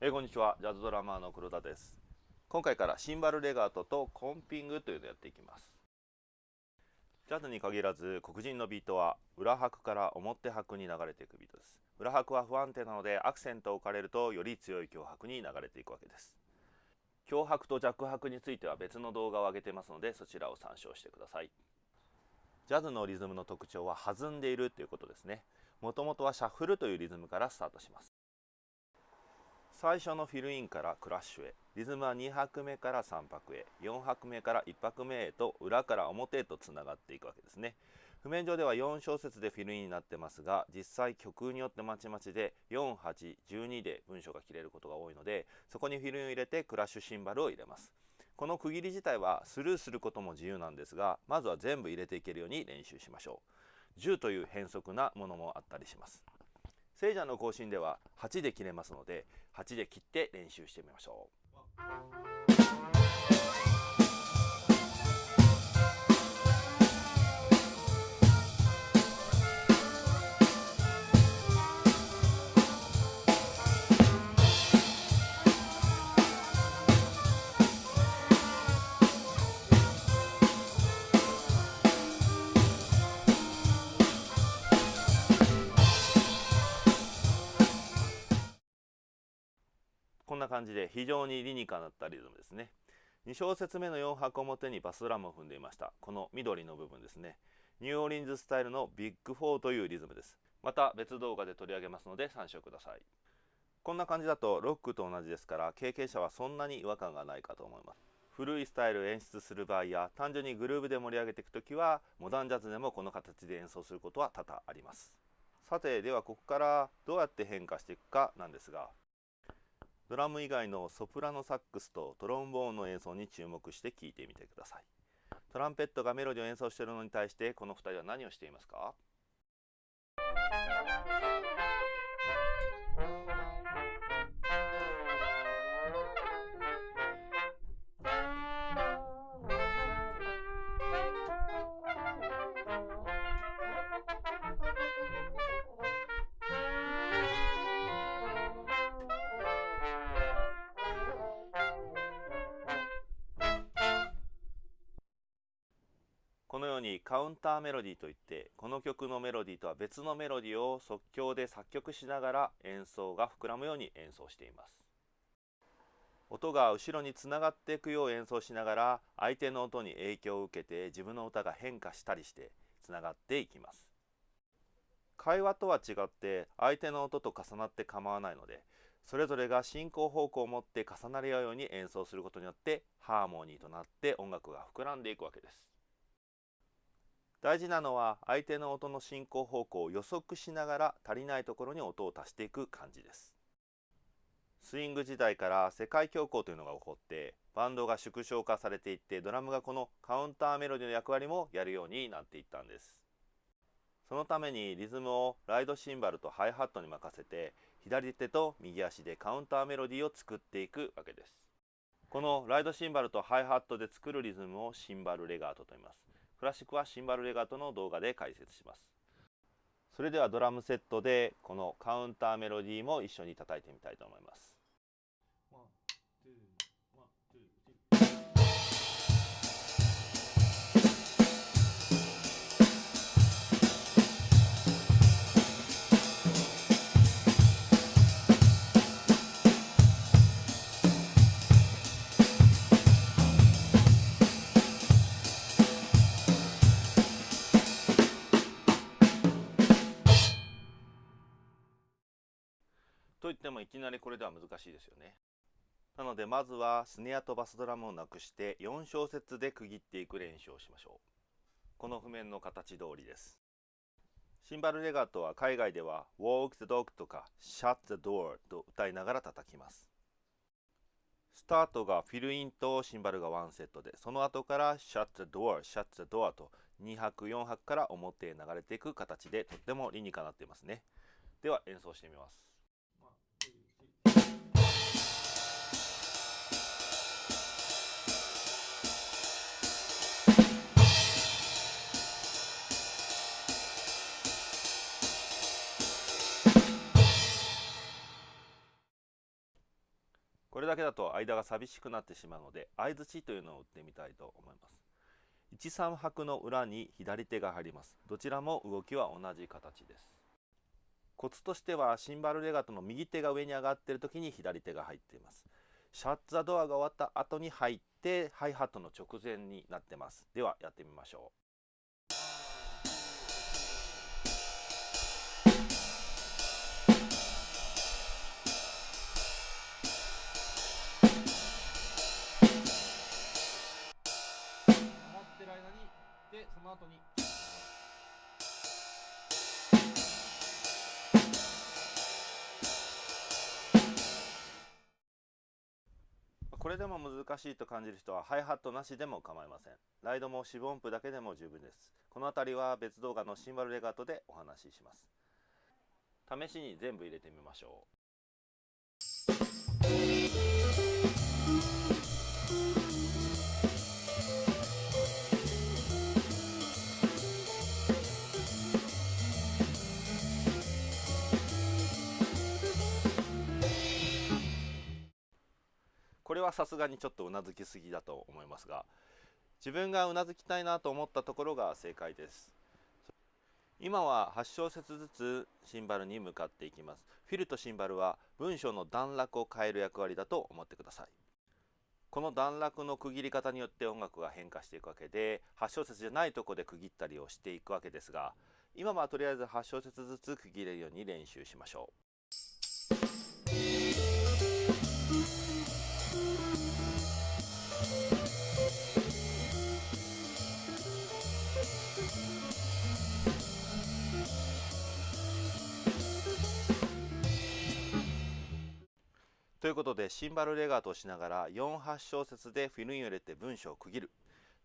えー、こんにちは。ジャズドラマーの黒田です。今回からシンバルレガートとコンピングというのをやっていきます。ジャズに限らず黒人のビートは裏拍から表拍に流れていくビートです。裏拍は不安定なのでアクセントを置かれるとより強い強拍に流れていくわけです。強拍と弱拍については別の動画を上げてますのでそちらを参照してください。ジャズのリズムの特徴は弾んでいるということですね。もともとはシャッフルというリズムからスタートします。最初のフィルインからクラッシュへ。リズムは2拍目から3拍へ。4拍目から1拍目へと裏から表へとつながっていくわけですね。譜面上では4小節でフィルインになってますが実際曲によってまちまちで4812で文章が切れることが多いのでそこにフィルインを入れてクラッシュシンバルを入れます。この区切り自体はスルーすることも自由なんですがまずは全部入れていけるように練習しましょう。10という変則なものもあったりします。聖者の更新では8で切れますので8で切って練習してみましょう。こんな感じで非常に理にかなったリズムですね。2小節目の4拍表にバスドラムを踏んでいました。この緑の部分ですね。ニューオーリンズスタイルのビッグ4というリズムです。また別動画で取り上げますので参照ください。こんな感じだとロックと同じですから経験者はそんなに違和感がないかと思います。古いスタイルを演出する場合や単純にグルーブで盛り上げていく時はモダンジャズでもこの形で演奏することは多々あります。さてではここからどうやって変化していくかなんですがドラム以外のソプラノサックスとトロンボーンの演奏に注目して聴いてみてください。トランペットがメロディを演奏しているのに対してこの2人は何をしていますか？ようにカウンターメロディーといってこの曲のメロディーとは別のメロディーを即興で作曲しながら演奏が膨らむように演奏しています。音が後ろにつながっていくよう演奏しながら相手の音に影響を受けて自分の歌が変化したりしてつながっていきます。会話とは違って相手の音と重なって構わないのでそれぞれが進行方向を持って重なり合うように演奏することによってハーモニーとなって音楽が膨らんでいくわけです。大事なのは相手の音の進行方向を予測しながら足りないところに音を足していく感じです。スイング時代から世界恐慌というのが起こってバンドが縮小化されていってドラムがこのカウンターメロディの役割もやるようになっていったんです。そのためにリズムをライドシンバルとハイハットに任せて左手と右足でカウンターメロディを作っていくわけです。このライドシンバルとハイハットで作るリズムをシンバルレガートと言います。クラシックはシンバルレガートの動画で解説します。それではドラムセットでこのカウンターメロディーも一緒に叩いてみたいと思います。きなりこれでは難しいですよね。なのでまずはスネアとバスドラムをなくして4小節で区切っていく練習をしましょう。この譜面の形通りです。シンバルレガートは海外では Walk the dog とか Shut the door と歌いながら叩きます。スタートがフィルインとシンバルが1セットでその後から Shut the door, Shut the door と2拍4拍から表へ流れていく形でとっても理にかなっていますね。では演奏してみます。れだけだと間が寂しくなってしまうので相づちというのを打ってみたいと思います。13拍の裏に左手が入ります。どちらも動きは同じ形です。コツとしてはシンバルレガトの右手が上に上がっている時に左手が入っています。シャッツ・ザ・ドアが終わった後に入ってハイハットの直前になってます。ではやってみましょう。の後に。これでも難しいと感じる人はハイハットなしでも構いません。ライドも四分音符だけでも十分です。この辺りは別動画のシンバルレガートでお話しします。試しに全部入れてみましょう。さすがにちょっとうなずきすぎだと思いますが自分がうなずきたいなと思ったところが正解です。今は8小節ずつシンバルに向かっていきます。フィルとシンバルは文章の段落を変える役割だと思ってください。この段落の区切り方によって音楽が変化していくわけで8小節じゃないとこで区切ったりをしていくわけですが今はとりあえず8小節ずつ区切れるように練習しましょう。ということでシンバルレガートをしながら4八小節でフィルインを入れて文章を区切る。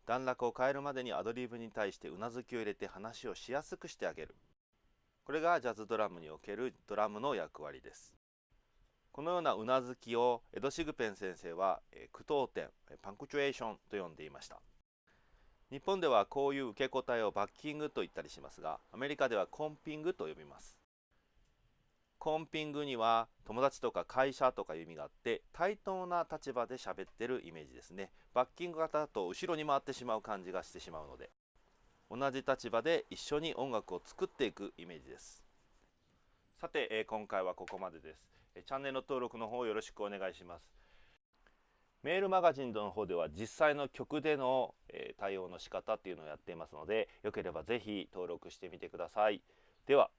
段落を変えるまでにアドリブに対してうなずきを入れて話をしやすくしてあげる。これがジャズドラムにおけるドラムの役割です。このようなうなずきをエド・シグペン先生は句読点パンクチュエーションと呼んでいました。日本ではこういう受け答えをバッキングと言ったりしますがアメリカではコンピングと呼びます。コンピングには友達とか会社とかいう意味があって対等な立場で喋ってるイメージですね。バッキング型だと後ろに回ってしまう感じがしてしまうので同じ立場で一緒に音楽を作っていくイメージです。さて、え今回はここまでです。チャンネル登録の方よろしくお願いします。メールマガジンの方では実際の曲でのえ対応の仕方っていうのをやっていますのでよければぜひ登録してみてください。では。